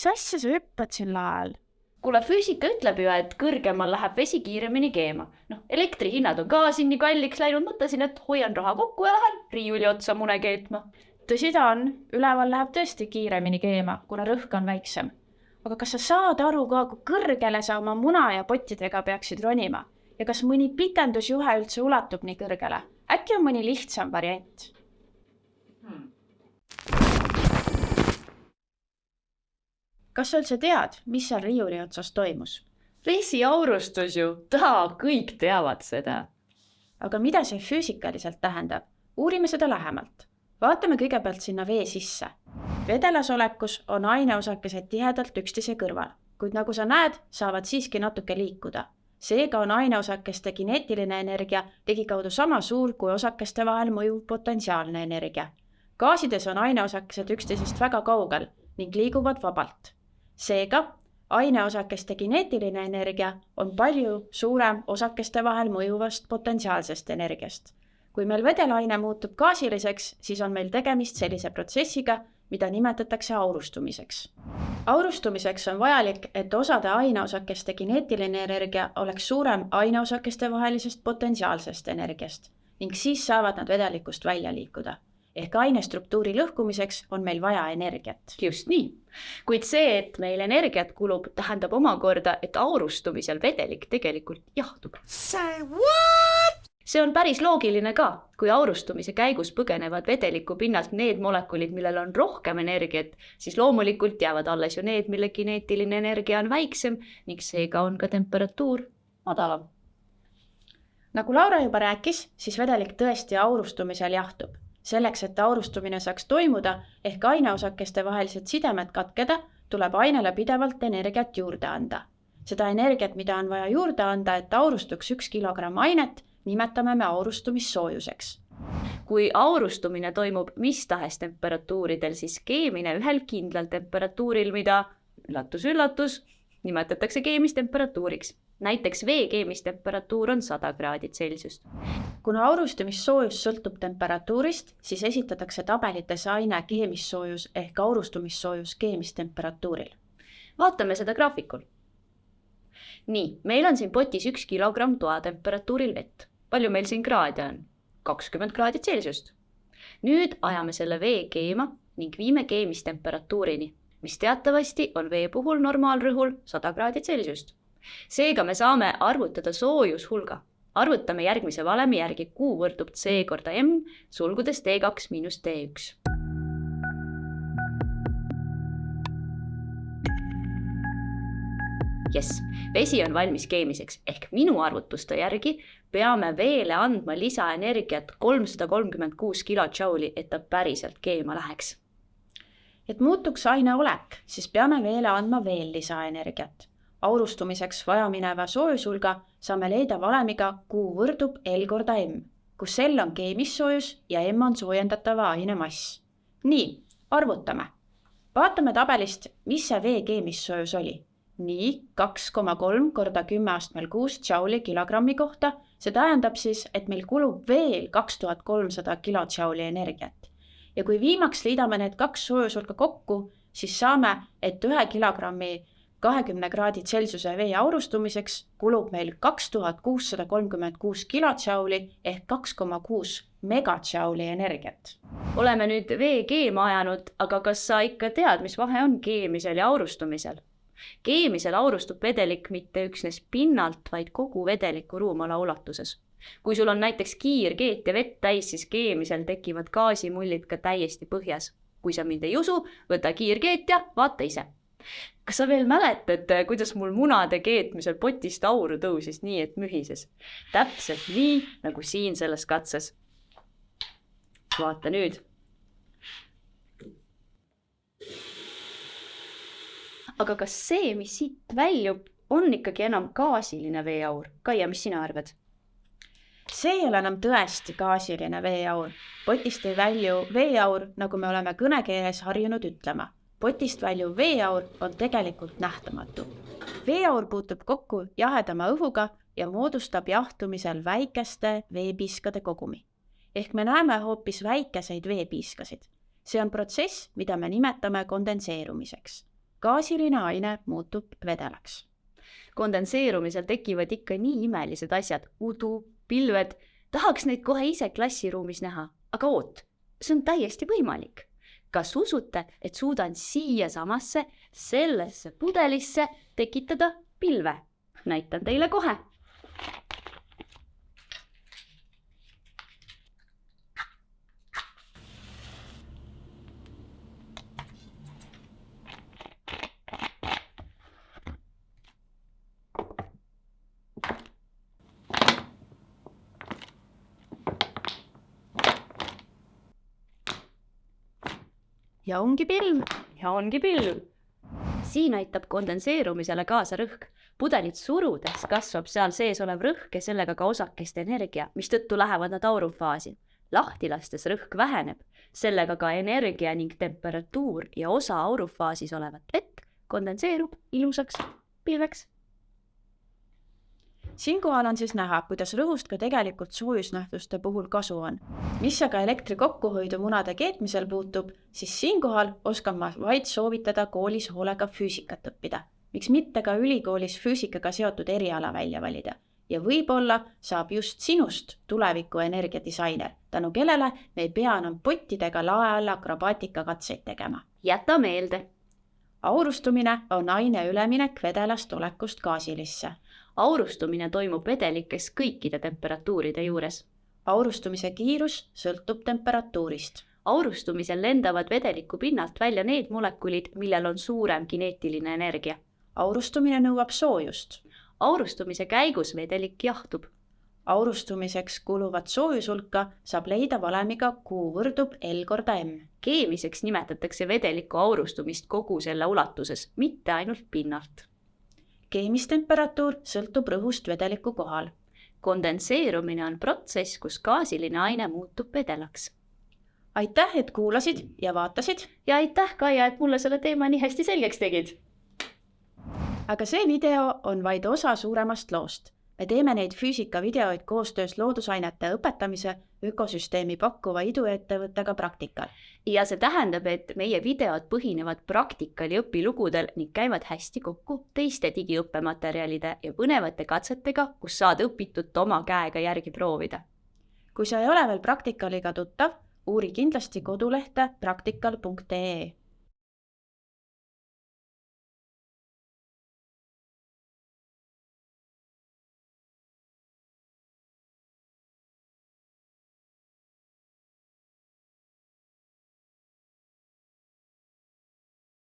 mis asja sa hüppad sel ajal? kuule, füüsika ütleb ju, et kõrgemal läheb vesi kiiremini keema. noh, elektrihinnad on ka siin nii kalliks läinud, mõtlesin, et hoian raha kokku ja lähen riiuli otsa mune keetma. tõsi ta on, üleval läheb tõesti kiiremini keema, kuna rõhk on väiksem. aga kas sa saad aru ka, kui kõrgele sa oma muna ja pottidega peaksid ronima ja kas mõni pikendusjuhe üldse ulatub nii kõrgele? äkki on mõni lihtsam variant kas sa üldse tead, mis seal riiuli otsas toimus? vesiaurustus ju, taa, kõik teavad seda. aga mida see füüsikaliselt tähendab? uurime seda lähemalt. vaatame kõigepealt sinna vee sisse. vedelas olekus on aineosakesed tihedalt üksteise kõrval, kuid nagu sa näed, saavad siiski natuke liikuda. seega on aineosakeste kineetiline energia ligikaudu sama suur kui osakeste vahel mõjuv potentsiaalne energia. gaasides on aineosakesed üksteisest väga kaugel ning liiguvad vabalt seega aineosakeste kineetiline energia on palju suurem osakeste vahel mõjuvast potentsiaalsest energiast. kui meil vedelaine muutub gaasiliseks, siis on meil tegemist sellise protsessiga, mida nimetatakse aurustumiseks. aurustumiseks on vajalik, et osade aineosakeste kineetiline energia oleks suurem aineosakeste vahelisest potentsiaalsest energiast ning siis saavad nad vedelikust välja liikuda ehk ainestruktuuri lõhkumiseks on meil vaja energiat. just nii. kuid see, et meil energiat kulub, tähendab omakorda, et aurustumisel vedelik tegelikult jahtub. Say what? see on päris loogiline ka, kui aurustumise käigus põgenevad vedeliku pinnalt need molekulid, millel on rohkem energiat, siis loomulikult jäävad alles ju need, mille kineetiline energia on väiksem ning seega on ka temperatuur madalam. nagu Laura juba rääkis, siis vedelik tõesti aurustumisel jahtub selleks, et aurustumine saaks toimuda ehk aineosakeste vahelised sidemed katkeda, tuleb ainele pidevalt energiat juurde anda. seda energiat, mida on vaja juurde anda, et aurustuks üks kilogramm ainet, nimetame me aurustumissoojuseks. kui aurustumine toimub mis tahes temperatuuridel, siis keemine ühel kindlal temperatuuril, mida üllatus-üllatus, nimetatakse keemistemperatuuriks näiteks vee keemistemperatuur on sada kraadi Celsiust. kuna aurustumissoojus sõltub temperatuurist, siis esitatakse tabelites aine keemissoojus ehk aurustumissoojus keemistemperatuuril. vaatame seda graafikul. nii, meil on siin potis üks kilogramm toatemperatuuril vett. palju meil siin kraade on? kakskümmend kraadi Celsiust. nüüd ajame selle vee keema ning viime keemistemperatuurini, mis teatavasti on vee puhul normaalrõhul sada kraadi Celsiust seega me saame arvutada soojushulga. arvutame järgmise valemi järgi, Q võrdub C korda M sulgudes T2 miinus T1. jess, vesi on valmis keemiseks ehk minu arvutuste järgi peame veele andma lisaenergiat kolmsada kolmkümmend kuus kilotšauli, et ta päriselt keema läheks. et muutuks aine olek, siis peame veele andma veel lisaenergiat aurustumiseks vajamineva soojushulga saame leida valemiga Q võrdub L korda M, kus L on keemissoojus ja M on soojendatava aine mass. nii, arvutame. vaatame tabelist, mis see vee keemissoojus oli. nii, kaks koma kolm korda kümme astmel kuus džauli kilogrammi kohta, see tähendab siis, et meil kulub veel kaks tuhat kolmsada kilodžauli energiat. ja kui viimaks liidame need kaks soojushulka kokku, siis saame, et ühe kilogrammi kahekümne kraadi Celsiuse vee aurustumiseks kulub meil kaks tuhat kuussada kolmkümmend kuus kilotšauli ehk kaks koma kuus megatšauli energiat. oleme nüüd vee keema ajanud, aga kas sa ikka tead, mis vahe on keemisel ja aurustumisel? keemisel aurustub vedelik mitte üksnes pinnalt, vaid kogu vedeliku ruumala ulatuses. kui sul on näiteks kiirkeet ja vett täis, siis keemisel tekivad gaasimullid ka täiesti põhjas. kui sa mind ei usu, võta kiirkeet ja vaata ise kas sa veel mäletad, kuidas mul munade keetmisel potist auru tõusis nii, et mühises? täpselt nii, nagu siin selles katses. vaata nüüd. aga kas see, mis siit väljub, on ikkagi enam gaasiline veeaur? Kaia, mis sina arvad? see ei ole enam tõesti gaasiline veeaur. potist ei välju veeaur, nagu me oleme kõnekeeles harjunud ütlema potist väljuv veeaur on tegelikult nähtamatu. veeaur puutub kokku jahedama õhuga ja moodustab jahtumisel väikeste veepiiskade kogumi. ehk me näeme hoopis väikeseid veepiiskasid. see on protsess, mida me nimetame kondenseerumiseks. gaasiline aine muutub vedelaks. kondenseerumisel tekivad ikka nii imelised asjad, udu, pilved, tahaks neid kohe ise klassiruumis näha, aga oot, see on täiesti võimalik. Kas usute, et suudan siiasamasse, sellesse pudelisse tekitada pilve? näitan teile kohe ja ongi pilv. ja ongi pilv. siin aitab kondenseerumisele kaasa rõhk. pudelit surudes kasvab seal sees olev rõhk ja sellega ka osakeste energia, mistõttu lähevad nad aurufaasi. lahti lastes rõhk väheneb, sellega ka energia ning temperatuur ja osa aurufaasis olevat vett kondenseerub ilusaks pilveks siinkohal on siis näha, kuidas rõhust ka tegelikult soojusnähtuste puhul kasu on. mis aga elektri kokkuhoidu munade keetmisel puutub, siis siinkohal oskan ma vaid soovitada koolis hoolega füüsikat õppida. miks mitte ka ülikoolis füüsikaga seotud eriala välja valida ja võib-olla saab just sinust tuleviku energiadisainer, tänu kellele me ei pea enam pottidega lae all akrobaatikakatseid tegema. jäta meelde. Aurustumine on aine üleminek vedelast olekust gaasilisse aurustumine toimub vedelikes kõikide temperatuuride juures. aurustumise kiirus sõltub temperatuurist. aurustumisel lendavad vedeliku pinnalt välja need molekulid, millel on suurem kineetiline energia. aurustumine nõuab soojust. aurustumise käigus vedelik jahtub. Aurustumiseks kuluvat soojushulka saab leida valemiga Q võrdub L korda M. keemiliseks nimetatakse vedeliku aurustumist kogu selle ulatuses, mitte ainult pinnalt keemistemperatuur sõltub rõhust vedeliku kohal. kondenseerumine on protsess, kus gaasiline aine muutub vedelaks. aitäh, et kuulasid ja vaatasid. ja aitäh, Kaia, et mulle selle teema nii hästi selgeks tegid. aga see video on vaid osa suuremast loost me teeme neid füüsikavideoid koostöös loodusainete õpetamise ökosüsteemi pakkuva iduettevõttega Praktikal. ja see tähendab, et meie videod põhinevad praktikal ja õpilugudel ning käivad hästi kokku teiste digiõppematerjalide ja põnevate katsetega, kus saad õpitut oma käega järgi proovida. kui sa ei ole veel Praktikaliga tuttav, uuri kindlasti kodulehte praktikal.ee